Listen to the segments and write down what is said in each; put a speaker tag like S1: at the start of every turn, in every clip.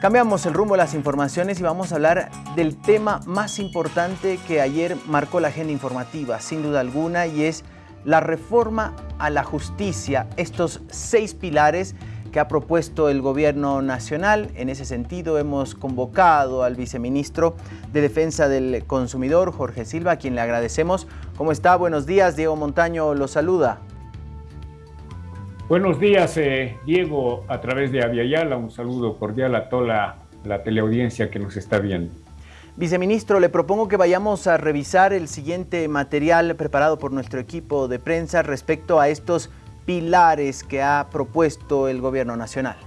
S1: Cambiamos el rumbo de las informaciones y vamos a hablar del tema más importante que ayer marcó la agenda informativa, sin duda alguna, y es la reforma a la justicia, estos seis pilares que ha propuesto el gobierno nacional. En ese sentido hemos convocado al viceministro de Defensa del Consumidor, Jorge Silva, a quien le agradecemos. ¿Cómo está? Buenos días, Diego Montaño lo saluda.
S2: Buenos días, eh, Diego, a través de Aviala. Un saludo cordial a toda la, teleaudiencia que nos está viendo.
S1: Viceministro, le propongo que vayamos a revisar el siguiente material preparado por nuestro equipo de prensa respecto a estos pilares que ha propuesto el Gobierno Nacional.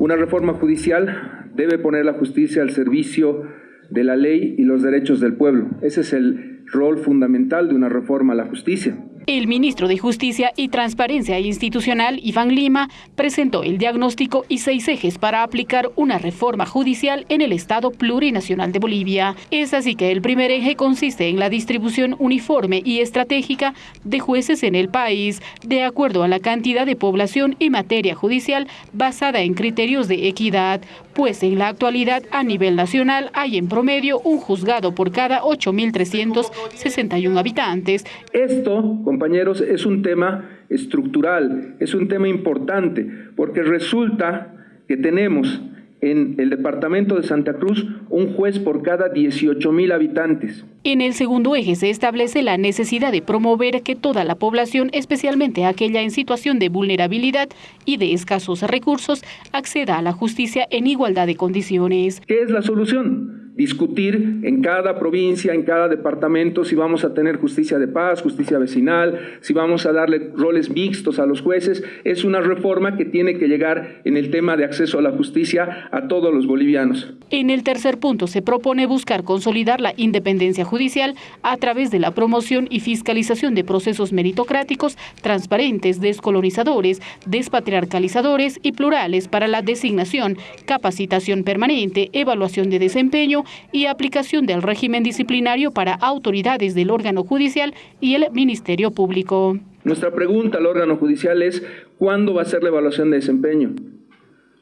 S3: Una reforma judicial debe poner la justicia al servicio de la ley y los derechos del pueblo. Ese es el rol fundamental de una reforma a la justicia.
S4: El ministro de Justicia y Transparencia Institucional, Iván Lima, presentó el diagnóstico y seis ejes para aplicar una reforma judicial en el Estado plurinacional de Bolivia. Es así que el primer eje consiste en la distribución uniforme y estratégica de jueces en el país, de acuerdo a la cantidad de población y materia judicial basada en criterios de equidad, pues en la actualidad a nivel nacional hay en promedio un juzgado por cada 8.361 habitantes.
S3: Esto, compañeros, es un tema estructural, es un tema importante, porque resulta que tenemos en el departamento de Santa Cruz un juez por cada 18 mil habitantes.
S4: En el segundo eje se establece la necesidad de promover que toda la población, especialmente aquella en situación de vulnerabilidad y de escasos recursos, acceda a la justicia en igualdad de condiciones.
S3: ¿Qué es la solución? Discutir en cada provincia, en cada departamento, si vamos a tener justicia de paz, justicia vecinal, si vamos a darle roles mixtos a los jueces. Es una reforma que tiene que llegar en el tema de acceso a la justicia a todos los bolivianos.
S4: En el tercer punto se propone buscar consolidar la independencia judicial a través de la promoción y fiscalización de procesos meritocráticos, transparentes, descolonizadores, despatriarcalizadores y plurales para la designación, capacitación permanente, evaluación de desempeño, y aplicación del régimen disciplinario para autoridades del órgano judicial y el Ministerio Público.
S3: Nuestra pregunta al órgano judicial es, ¿cuándo va a ser la evaluación de desempeño?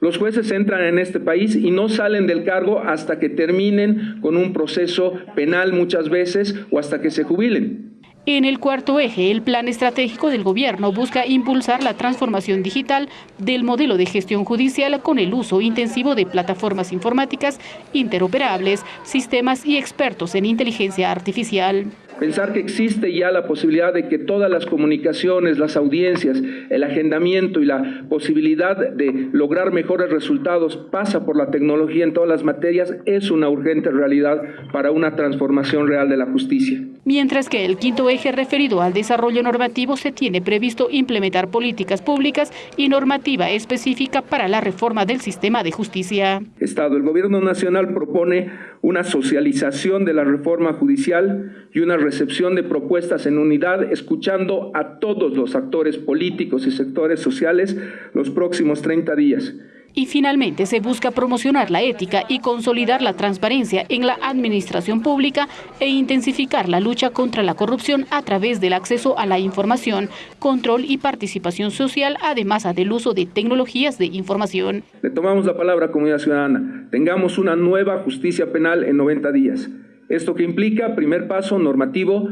S3: Los jueces entran en este país y no salen del cargo hasta que terminen con un proceso penal muchas veces o hasta que se jubilen.
S4: En el cuarto eje, el plan estratégico del gobierno busca impulsar la transformación digital del modelo de gestión judicial con el uso intensivo de plataformas informáticas interoperables, sistemas y expertos en inteligencia artificial.
S3: Pensar que existe ya la posibilidad de que todas las comunicaciones, las audiencias, el agendamiento y la posibilidad de lograr mejores resultados pasa por la tecnología en todas las materias es una urgente realidad para una transformación real de la justicia.
S4: Mientras que el quinto eje referido al desarrollo normativo se tiene previsto implementar políticas públicas y normativa específica para la reforma del sistema de justicia.
S3: Estado, el Gobierno Nacional propone una socialización de la reforma judicial y una recepción de propuestas en unidad, escuchando a todos los actores políticos y sectores sociales los próximos 30 días.
S4: Y finalmente se busca promocionar la ética y consolidar la transparencia en la administración pública e intensificar la lucha contra la corrupción a través del acceso a la información, control y participación social, además del uso de tecnologías de información.
S3: Le tomamos la palabra, comunidad ciudadana. Tengamos una nueva justicia penal en 90 días. Esto que implica, primer paso normativo,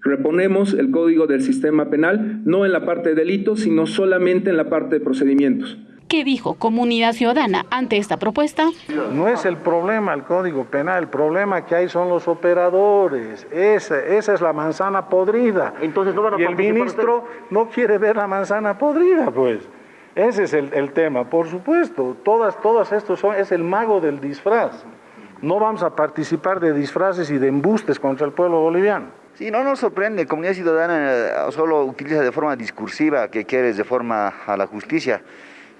S3: reponemos el código del sistema penal, no en la parte de delitos, sino solamente en la parte de procedimientos.
S4: ¿Qué dijo Comunidad Ciudadana ante esta propuesta?
S5: No es el problema el Código Penal, el problema que hay son los operadores. Esa, esa es la manzana podrida. Entonces y el ministro no quiere ver la manzana podrida, pues. Ese es el, el tema, por supuesto. Todas, todas estos son, es el mago del disfraz. No vamos a participar de disfraces y de embustes contra el pueblo boliviano.
S6: Sí, no nos sorprende, Comunidad Ciudadana eh, solo utiliza de forma discursiva que quieres de forma a la justicia.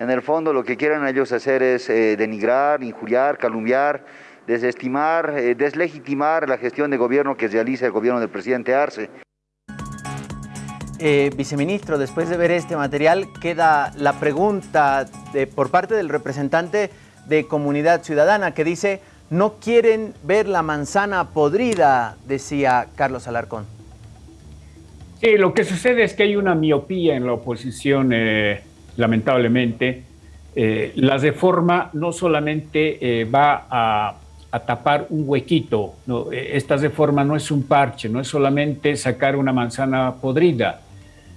S6: En el fondo lo que quieren ellos hacer es eh, denigrar, injuriar, calumniar, desestimar, eh, deslegitimar la gestión de gobierno que realiza el gobierno del presidente Arce.
S1: Eh, viceministro, después de ver este material, queda la pregunta por parte del representante de Comunidad Ciudadana que dice no quieren ver la manzana podrida, decía Carlos Alarcón.
S2: Sí, lo que sucede es que hay una miopía en la oposición lamentablemente, Eh, la reforma no solamente eh, va a, tapar un huequito, no, esta reforma no es un parche, no es solamente sacar una manzana podrida,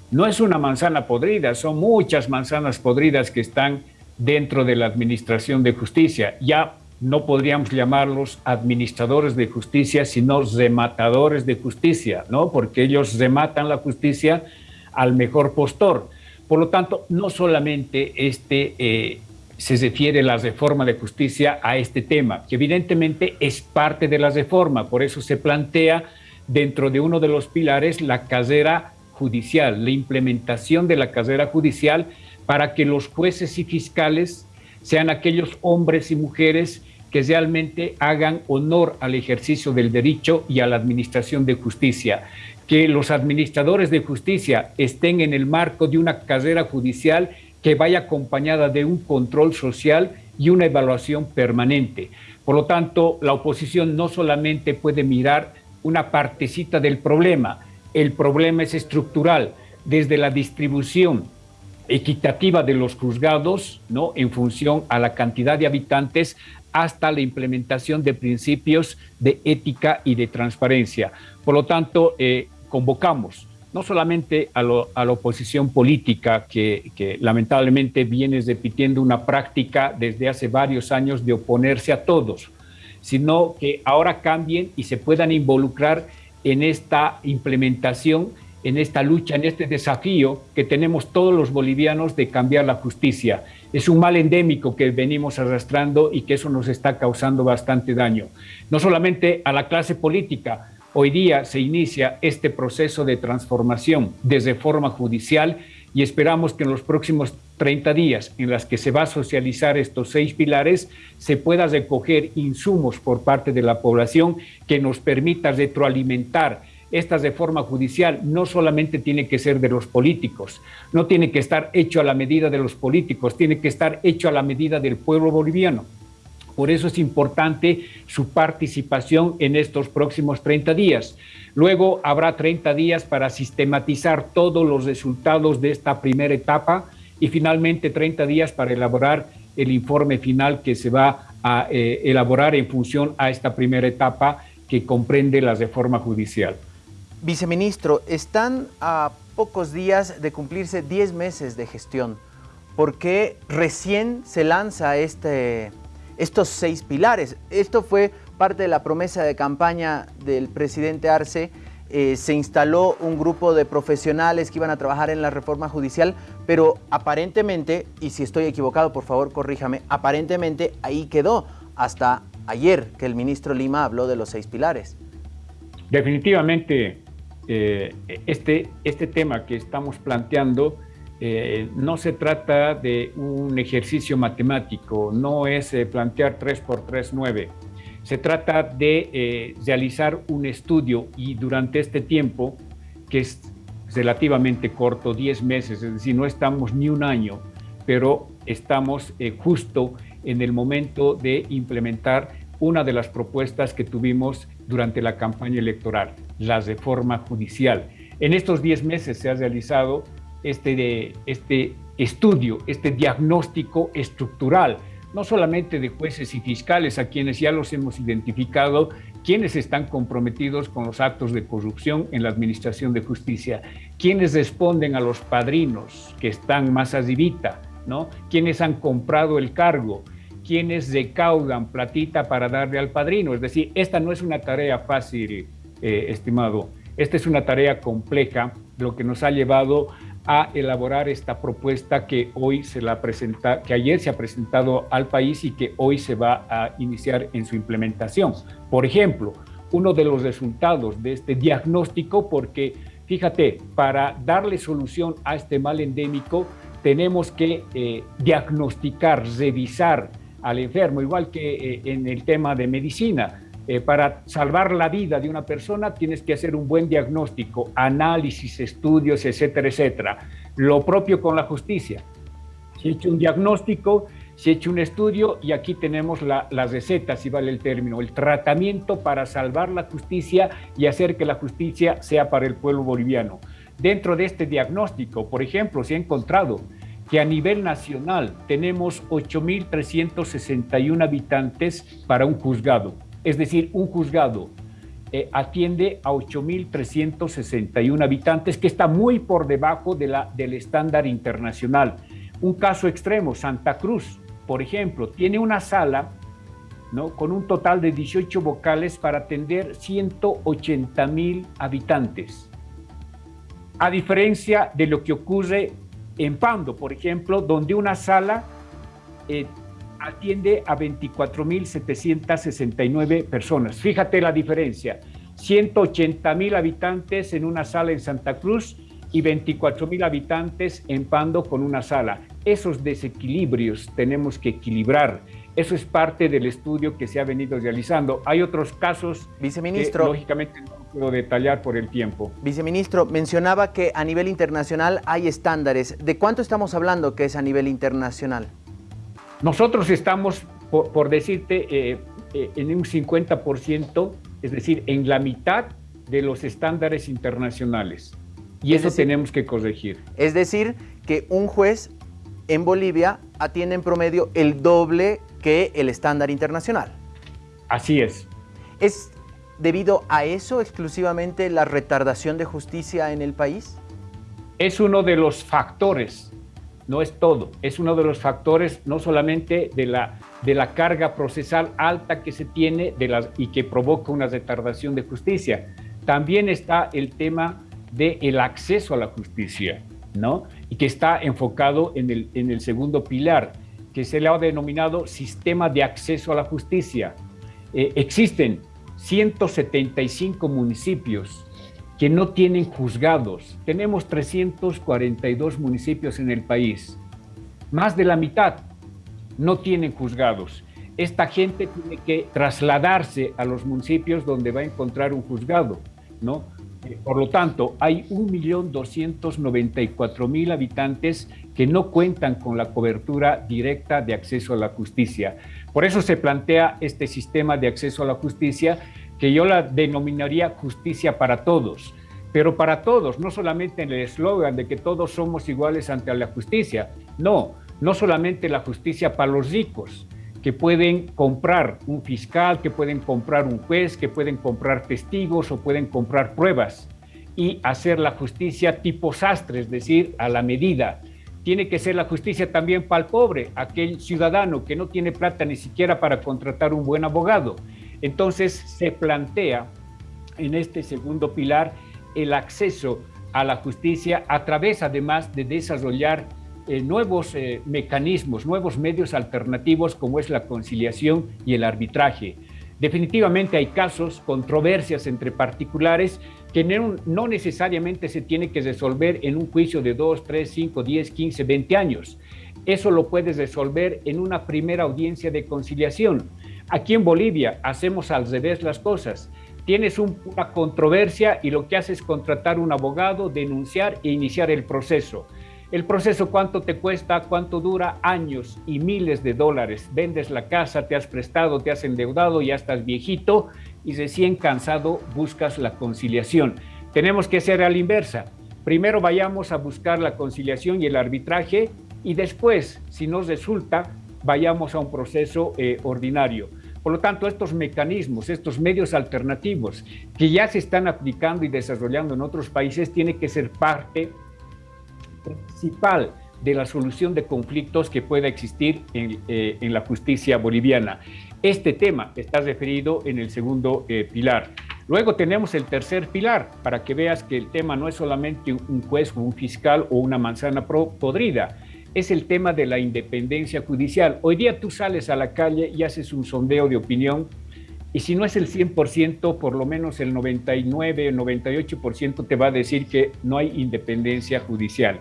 S2: no es una manzana podrida, son muchas manzanas podridas que están dentro de la administración de justicia. Ya no podríamos llamarlos administradores de justicia, sino rematadores de justicia, ¿no? Porque ellos rematan la justicia al mejor postor. Por lo tanto, no solamente este, eh, se refiere la reforma de justicia a este tema, que evidentemente es parte de la reforma, por eso se plantea dentro de uno de los pilares la carrera judicial, la implementación de la carrera judicial para que los jueces y fiscales sean aquellos hombres y mujeres que realmente hagan honor al ejercicio del derecho y a la administración de justicia, que los administradores de justicia estén en el marco de una carrera judicial que vaya acompañada de un control social y una evaluación permanente. Por lo tanto, la oposición no solamente puede mirar una partecita del problema, el problema es estructural, desde la distribución equitativa de los juzgados, ¿no? en función a la cantidad de habitantes, hasta la implementación de principios de ética y de transparencia. Por lo tanto, eh, convocamos no solamente a, la oposición política que, que, lamentablemente viene repitiendo una práctica desde hace varios años de oponerse a todos, sino que ahora cambien y se puedan involucrar en esta implementación, en esta lucha, en este desafío que tenemos todos los bolivianos de cambiar la justicia es un mal endémico que venimos arrastrando y que eso nos está causando bastante daño. No solamente a la clase política, hoy día se inicia este proceso de transformación de reforma judicial y esperamos que en los próximos 30 días en las que se va a socializar estos seis pilares, se pueda recoger insumos por parte de la población que nos permita retroalimentar esta reforma judicial no solamente tiene que ser de los políticos, no tiene que estar hecho a la medida de los políticos, tiene que estar hecho a la medida del pueblo boliviano. Por eso es importante su participación en estos próximos 30 días. Luego habrá 30 días para sistematizar todos los resultados de esta primera etapa y finalmente 30 días para elaborar el informe final que se va a eh, elaborar en función a esta primera etapa que comprende la reforma judicial.
S1: Viceministro, están a pocos días de cumplirse 10 meses de gestión. ¿Por qué recién se lanza este, estos seis pilares? Esto fue parte de la promesa de campaña del presidente Arce. Eh, se instaló un grupo de profesionales que iban a trabajar en la reforma judicial, pero aparentemente, y si estoy equivocado, por favor corríjame, aparentemente ahí quedó hasta ayer que el ministro Lima habló de los seis pilares.
S2: Definitivamente eh, este, este tema que estamos planteando eh, no se trata de un ejercicio matemático, no es eh, plantear 3 por 3, 9. Se trata de realizar un estudio y durante este tiempo, que es relativamente corto, 10 meses, es decir, no estamos ni un año, pero estamos justo en el momento de implementar una de las propuestas que tuvimos durante la campaña electoral la reforma judicial. En estos 10 meses se ha realizado este, este estudio, este diagnóstico estructural, no solamente de jueces y fiscales, a quienes ya los hemos identificado, quienes están comprometidos con los actos de corrupción en la administración de justicia, quienes responden a los padrinos que están más arribita, ¿no? quienes han comprado el cargo, quienes recaudan platita para darle al padrino. Es decir, esta no es una tarea fácil eh, estimado. Esta es una tarea compleja, lo que nos ha llevado a elaborar esta propuesta que hoy se la presenta, que ayer se ha presentado al país y que hoy se va a iniciar en su implementación. Por ejemplo, uno de los resultados de este diagnóstico, porque fíjate, para darle solución a este mal endémico, tenemos que eh, diagnosticar, revisar al enfermo, igual que eh, en el tema de medicina. Eh, para salvar la vida de una persona tienes que hacer un buen diagnóstico, análisis, estudios, etcétera, etcétera. Lo propio con la justicia. Se ha hecho un diagnóstico, se ha hecho un estudio y aquí tenemos la, la receta, si vale el término, el tratamiento para salvar la justicia y hacer que la justicia sea para el pueblo boliviano. Dentro de este diagnóstico, por ejemplo, se ha encontrado que a nivel nacional tenemos 8.361 habitantes para un juzgado. Es decir, un juzgado eh, atiende a 8.361 habitantes, que está muy por debajo del estándar internacional. Un caso extremo, Santa Cruz, por ejemplo, tiene una sala ¿no? con un total de 18 vocales para atender 180.000 habitantes. A diferencia de lo que ocurre en Pando, por ejemplo, donde una sala eh, atiende a 24.769 personas. Fíjate la diferencia, 180.000 habitantes en una sala en Santa Cruz y 24.000 habitantes en Pando con una sala. Esos desequilibrios tenemos que equilibrar. Eso es parte del estudio que se ha venido realizando. Hay otros casos
S1: Viceministro,
S2: que lógicamente no puedo detallar por el tiempo.
S1: Viceministro, mencionaba que a nivel internacional hay estándares. ¿De cuánto estamos hablando que es a nivel internacional?
S2: Nosotros estamos, por, decirte, eh, eh, en un 50%, es decir, en la mitad de los estándares internacionales. Y eso tenemos que corregir.
S1: Es decir, que un juez en Bolivia atiende en promedio el doble que el estándar internacional.
S2: Así es.
S1: ¿Es debido a eso exclusivamente la retardación de justicia en el país?
S2: Es uno de los factores no es todo, es uno de los factores no solamente de la, de la carga procesal alta que se tiene de y que provoca una retardación de justicia, también está el tema del el acceso a la justicia, ¿no? Y que está enfocado en el, en el segundo pilar, que se le ha denominado sistema de acceso a la justicia. Eh, existen 175 municipios que no tienen juzgados. Tenemos 342 municipios en el país. Más de la mitad no tienen juzgados. Esta gente tiene que trasladarse a los municipios donde va a encontrar un juzgado, ¿no? Eh, por lo tanto, hay 1.294.000 habitantes que no cuentan con la cobertura directa de acceso a la justicia. Por eso se plantea este sistema de acceso a la justicia que yo la denominaría justicia para todos, pero para todos, no solamente en el eslogan de que todos somos iguales ante la justicia, no, no solamente la justicia para los ricos, que pueden comprar un fiscal, que pueden comprar un juez, que pueden comprar testigos o pueden comprar pruebas y hacer la justicia tipo sastre, es decir, a la medida. Tiene que ser la justicia también para el pobre, aquel ciudadano que no tiene plata ni siquiera para contratar un buen abogado. Entonces se plantea en este segundo pilar el acceso a la justicia a través además de desarrollar eh, nuevos eh, mecanismos, nuevos medios alternativos como es la conciliación y el arbitraje. Definitivamente hay casos, controversias entre particulares que no, necesariamente se tiene que resolver en un juicio de 2, 3, 5, 10, 15, 20 años. Eso lo puedes resolver en una primera audiencia de conciliación. Aquí en Bolivia hacemos al revés las cosas. Tienes una controversia y lo que haces es contratar un abogado, denunciar e iniciar el proceso. El proceso, ¿cuánto te cuesta? ¿Cuánto dura? Años y miles de dólares. Vendes la casa, te has prestado, te has endeudado, ya estás viejito y recién cansado buscas la conciliación. Tenemos que ser a la inversa. Primero vayamos a buscar la conciliación y el arbitraje y después, si nos resulta, vayamos a un proceso eh, ordinario. Por lo tanto, estos mecanismos, estos medios alternativos que ya se están aplicando y desarrollando en otros países, tienen que ser parte principal de la solución de conflictos que pueda existir en, eh, la justicia boliviana. Este tema está referido en el segundo eh, pilar. Luego tenemos el tercer pilar, para que veas que el tema no es solamente un juez o un fiscal o una manzana podrida, es el tema de la independencia judicial. Hoy día tú sales a la calle y haces un sondeo de opinión y si no es el 100%, por lo menos el 99, el 98% te va a decir que no hay independencia judicial.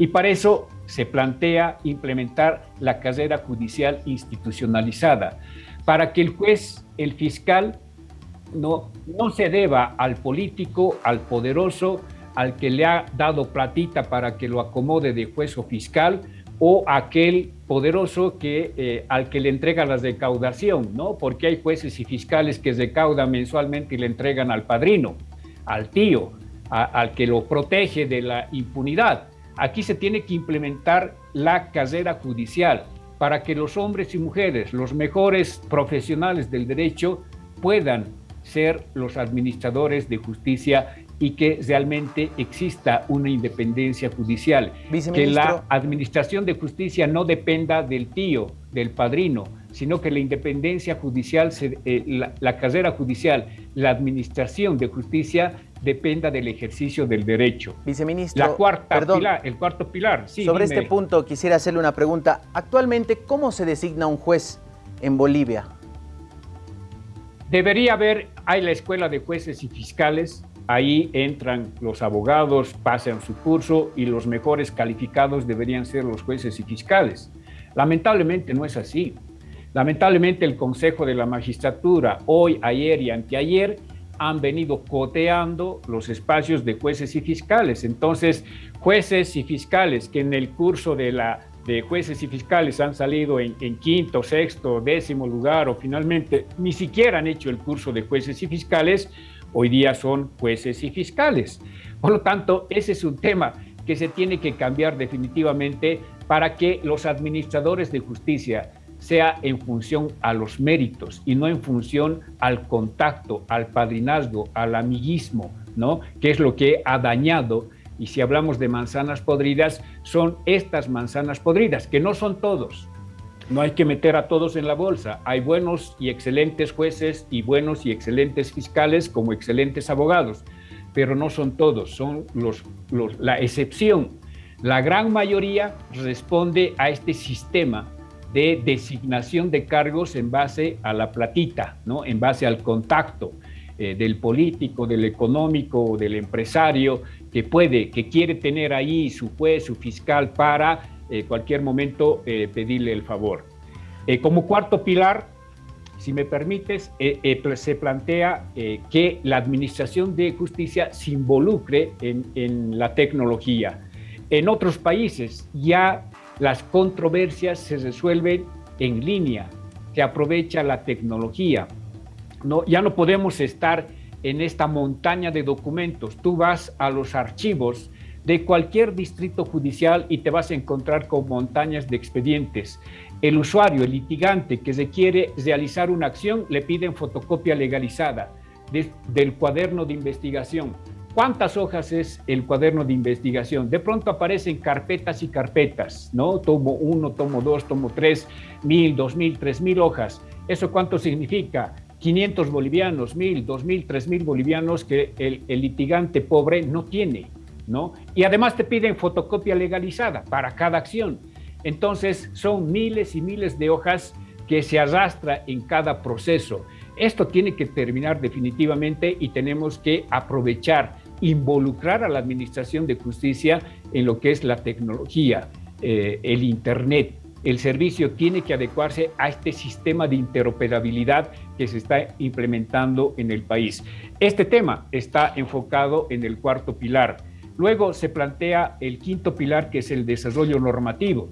S2: Y para eso se plantea implementar la carrera judicial institucionalizada, para que el juez, el fiscal, no, no se deba al político, al poderoso, al que le ha dado platita para que lo acomode de juez o fiscal o aquel poderoso que, eh, al que le entrega la recaudación, ¿no? Porque hay jueces y fiscales que recaudan mensualmente y le entregan al padrino, al tío, al que lo protege de la impunidad. Aquí se tiene que implementar la carrera judicial para que los hombres y mujeres, los mejores profesionales del derecho, puedan ser los administradores de justicia y que realmente exista una independencia judicial. Que la administración de justicia no dependa del tío, del padrino, sino que la independencia judicial, eh, la, carrera judicial, la administración de justicia dependa del ejercicio del derecho.
S1: Viceministro,
S2: la cuarta el cuarto pilar.
S1: sobre este punto quisiera hacerle una pregunta. Actualmente, ¿cómo se designa un juez en Bolivia?
S2: Debería haber, hay la escuela de jueces y fiscales, ahí entran los abogados, pasan su curso y los mejores calificados deberían ser los jueces y fiscales. Lamentablemente no es así. Lamentablemente el Consejo de la Magistratura, hoy, ayer y anteayer, han venido coteando los espacios de jueces y fiscales. Entonces, jueces y fiscales que en el curso de, la, de jueces y fiscales han salido en, en, quinto, sexto, décimo lugar o finalmente ni siquiera han hecho el curso de jueces y fiscales, hoy día son jueces y fiscales. Por lo tanto, ese es un tema que se tiene que cambiar definitivamente para que los administradores de justicia sea en función a los méritos y no en función al contacto, al padrinazgo, al amiguismo, ¿no? Que es lo que ha dañado. Y si hablamos de manzanas podridas, son estas manzanas podridas, que no son todos. No hay que meter a todos en la bolsa. Hay buenos y excelentes jueces y buenos y excelentes fiscales como excelentes abogados, pero no son todos, son los, la excepción. La gran mayoría responde a este sistema de designación de cargos en base a la platita, ¿no? en base al contacto eh, del político, del económico, del empresario, que puede, que quiere tener ahí su juez, su fiscal para eh, cualquier momento eh, pedirle el favor. como cuarto pilar, si me permites, se plantea que la administración de justicia se involucre en, en la tecnología. En otros países ya las controversias se resuelven en línea, se aprovecha la tecnología. No, ya no podemos estar en esta montaña de documentos. Tú vas a los archivos de cualquier distrito judicial y te vas a encontrar con montañas de expedientes. El usuario, el litigante que se quiere realizar una acción, le piden fotocopia legalizada del cuaderno de investigación ¿Cuántas hojas es el cuaderno de investigación? De pronto aparecen carpetas y carpetas, ¿no? Tomo uno, tomo dos, tomo tres, mil, dos mil, tres mil hojas. ¿Eso cuánto significa? 500 bolivianos, mil, dos mil, tres mil bolivianos que el litigante pobre no tiene, ¿no? Y además te piden fotocopia legalizada para cada acción. Entonces son miles y miles de hojas que se arrastra en cada proceso. Esto tiene que terminar definitivamente y tenemos que aprovechar involucrar a la Administración de Justicia en lo que es la tecnología, eh, el Internet. El servicio tiene que adecuarse a este sistema de interoperabilidad que se está implementando en el país. Este tema está enfocado en el cuarto pilar. Luego se plantea el quinto pilar, que es el desarrollo normativo.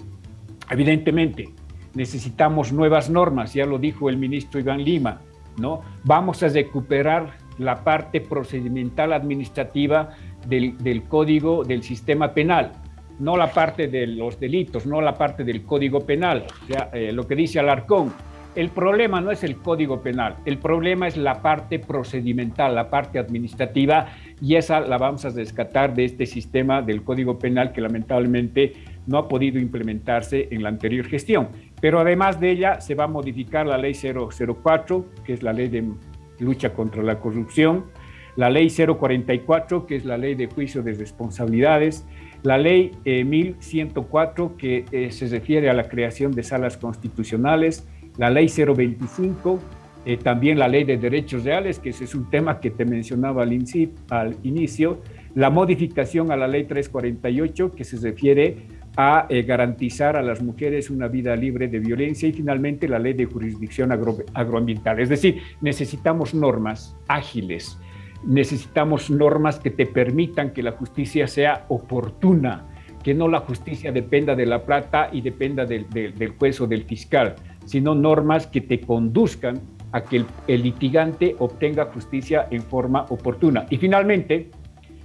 S2: Evidentemente, necesitamos nuevas normas, ya lo dijo el ministro Iván Lima, ¿no? Vamos a recuperar la parte procedimental administrativa del, código del sistema penal, no la parte de los delitos, no la parte del código penal, eh, lo que dice Alarcón. El problema no es el código penal, el problema es la parte procedimental, la parte administrativa, y esa la vamos a rescatar de este sistema del código penal que lamentablemente no ha podido implementarse en la anterior gestión. Pero además de ella se va a modificar la ley 004, que es la ley de lucha contra la corrupción, la ley 044, que es la ley de juicio de responsabilidades, la ley 1104, eh, que eh, se refiere a la creación de salas constitucionales, la ley 025, eh, también la ley de derechos reales, que ese es un tema que te mencionaba al, inicio, la modificación a la ley 348, que se refiere a eh, garantizar a las mujeres una vida libre de violencia y finalmente la ley de jurisdicción agroambiental. Es decir, necesitamos normas ágiles, necesitamos normas que te permitan que la justicia sea oportuna, que no la justicia dependa de la plata y dependa del, juez o del fiscal, sino normas que te conduzcan a que el litigante obtenga justicia en forma oportuna. Y finalmente,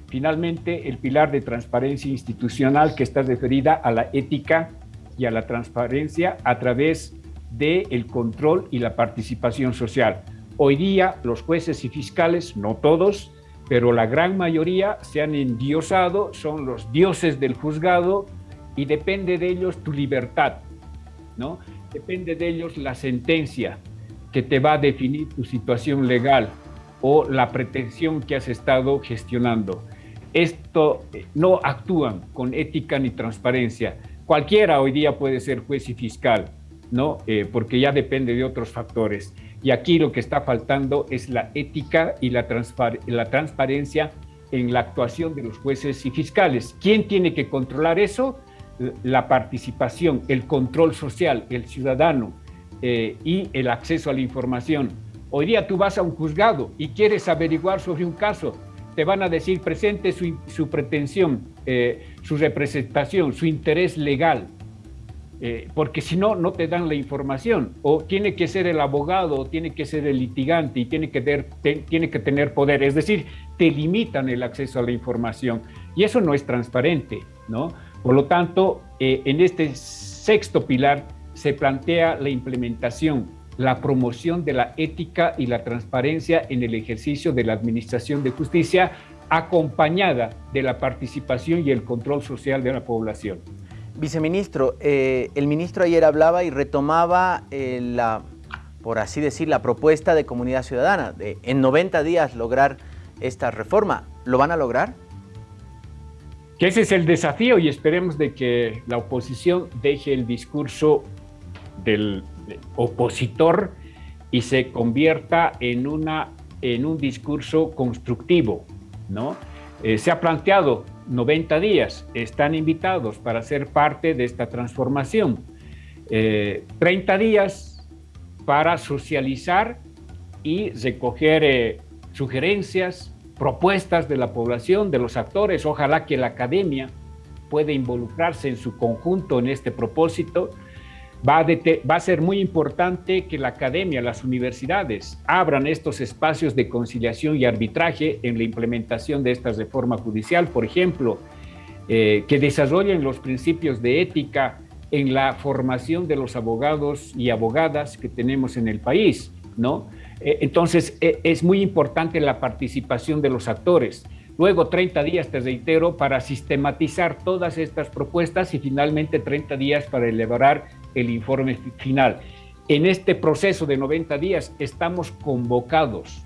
S2: finalmente el pilar de transparencia institucional que está referida a la ética y a la transparencia a través del el control y la participación social. Hoy día los jueces y fiscales, no todos, pero la gran mayoría se han endiosado, son los dioses del juzgado y depende de ellos tu libertad, ¿no? Depende de ellos la sentencia que te va a definir tu situación legal o la pretensión que has estado gestionando. Esto eh, no actúan con ética ni transparencia. Cualquiera hoy día puede ser juez y fiscal, ¿no? Eh, porque ya depende de otros factores. Y aquí lo que está faltando es la ética y la, la transparencia en la actuación de los jueces y fiscales. ¿Quién tiene que controlar eso? La participación, el control social, el ciudadano eh, y el acceso a la información. Hoy día tú vas a un juzgado y quieres averiguar sobre un caso, te van a decir presente su, pretensión, eh, su representación, su interés legal, eh, porque si no, no te dan la información. O tiene que ser el abogado, o tiene que ser el litigante y tiene que, ter, tiene que tener poder. Es decir, te limitan el acceso a la información y eso no es transparente, ¿no? Por lo tanto, eh, en este sexto pilar se plantea la implementación, la promoción de la ética y la transparencia en el ejercicio de la administración de justicia acompañada de la participación y el control social de la población.
S1: Viceministro, eh, el ministro ayer hablaba y retomaba eh, la, por así decir, la propuesta de comunidad ciudadana, de en 90 días lograr esta reforma. ¿Lo van a lograr?
S2: Que ese es el desafío y esperemos de que la oposición deje el discurso del opositor y se convierta en, una, en un discurso constructivo, ¿no? Eh, se ha planteado 90 días, están invitados para ser parte de esta transformación. 30 eh, días para socializar y recoger eh, sugerencias, propuestas de la población, de los actores. Ojalá que la academia pueda involucrarse en su conjunto en este propósito Va a, ser muy importante que la academia, las universidades, abran estos espacios de conciliación y arbitraje en la implementación de esta reforma judicial, por ejemplo, eh, que desarrollen los principios de ética en la formación de los abogados y abogadas que tenemos en el país, ¿no? Eh, entonces, eh, es muy importante la participación de los actores. Luego 30 días, te reitero, para sistematizar todas estas propuestas y finalmente 30 días para elaborar el informe final. En este proceso de 90 días estamos convocados,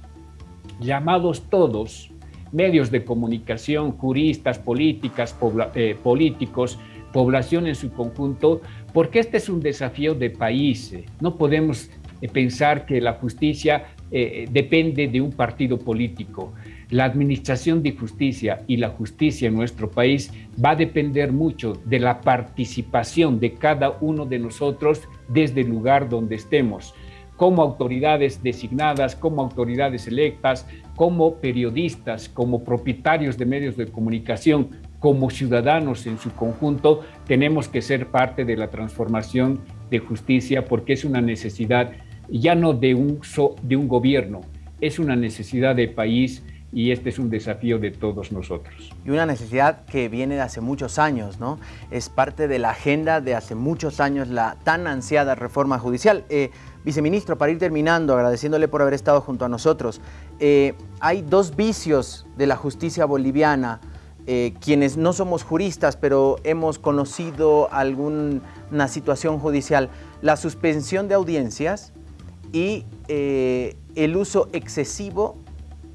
S2: llamados todos, medios de comunicación, juristas, políticas, eh, políticos, población en su conjunto, porque este es un desafío de país. No podemos pensar que la justicia eh, depende de un partido político. La administración de justicia y la justicia en nuestro país va a depender mucho de la participación de cada uno de nosotros desde el lugar donde estemos, como autoridades designadas, como autoridades electas, como periodistas, como propietarios de medios de comunicación, como ciudadanos en su conjunto, tenemos que ser parte de la transformación de justicia porque es una necesidad ya no de un, de un gobierno, es una necesidad de país y este es un desafío de todos nosotros.
S1: Y una necesidad que viene de hace muchos años, ¿no? Es parte de la agenda de hace muchos años, la tan ansiada reforma judicial. Eh, viceministro, para ir terminando, agradeciéndole por haber estado junto a nosotros, eh, hay dos vicios de la justicia boliviana, eh, quienes no somos juristas, pero hemos conocido alguna situación judicial, la suspensión de audiencias y el uso excesivo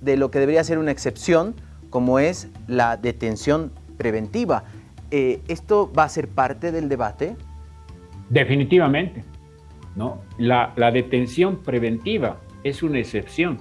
S1: de lo que debería ser una excepción, como es la detención preventiva. Eh, ¿Esto va a ser parte del debate?
S2: Definitivamente. ¿no? La, detención preventiva es una excepción.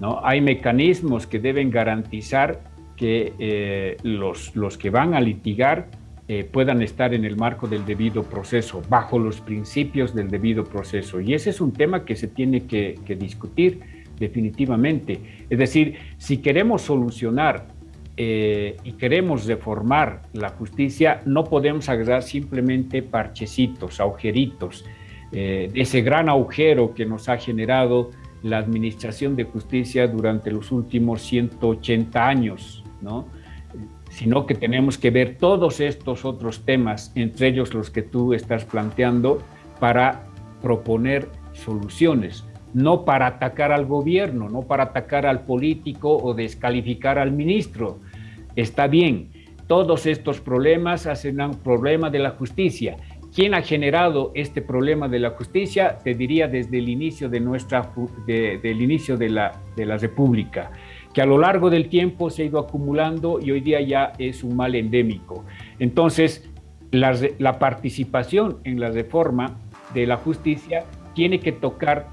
S2: ¿no? Hay mecanismos que deben garantizar que eh, los, los, que van a litigar eh, puedan estar en el marco del debido proceso, bajo los principios del debido proceso. Y ese es un tema que se tiene que, discutir definitivamente. Es decir, si queremos solucionar eh, y queremos reformar la justicia, no podemos agarrar simplemente parchecitos, agujeritos, eh, ese gran agujero que nos ha generado la administración de justicia durante los últimos 180 años. ¿no? Sino que tenemos que ver todos estos otros temas, entre ellos los que tú estás planteando, para proponer soluciones, no para atacar al gobierno, no para atacar al político o descalificar al ministro. Está bien, todos estos problemas hacen un problema de la justicia. ¿Quién ha generado este problema de la justicia? Te diría desde el inicio de nuestra, del inicio de la, de la República que a lo largo del tiempo se ha ido acumulando y hoy día ya es un mal endémico. Entonces, la, participación en la reforma de la justicia tiene que tocar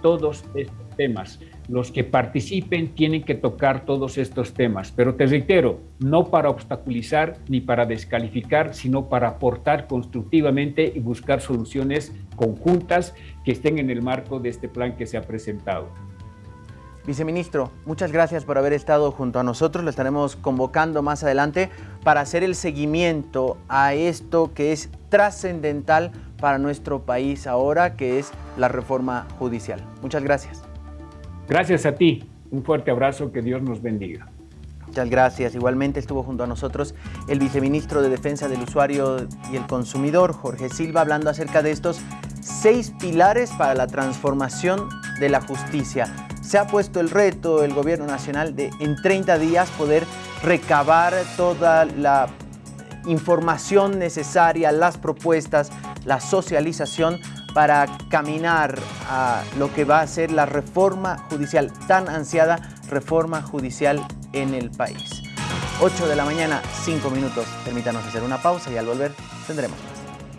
S2: todos estos temas. Los que participen tienen que tocar todos estos temas, pero te reitero, no para obstaculizar ni para descalificar, sino para aportar constructivamente y buscar soluciones conjuntas que estén en el marco de este plan que se ha presentado.
S1: Viceministro, muchas gracias por haber estado junto a nosotros. Lo estaremos convocando más adelante para hacer el seguimiento a esto que es trascendental para nuestro país ahora, que es la reforma judicial. Muchas gracias.
S2: Gracias a ti. Un fuerte abrazo. Que Dios nos bendiga.
S1: Muchas gracias. Igualmente estuvo junto a nosotros el viceministro de Defensa del Usuario y el Consumidor, Jorge Silva, hablando acerca de estos seis pilares para la transformación de la justicia se ha puesto el reto el gobierno nacional de en 30 días poder recabar toda la información necesaria, las propuestas, la socialización para caminar a lo que va a ser la reforma judicial, tan ansiada reforma judicial en el país. 8 de la mañana, 5 minutos. Permítanos hacer una pausa y al volver tendremos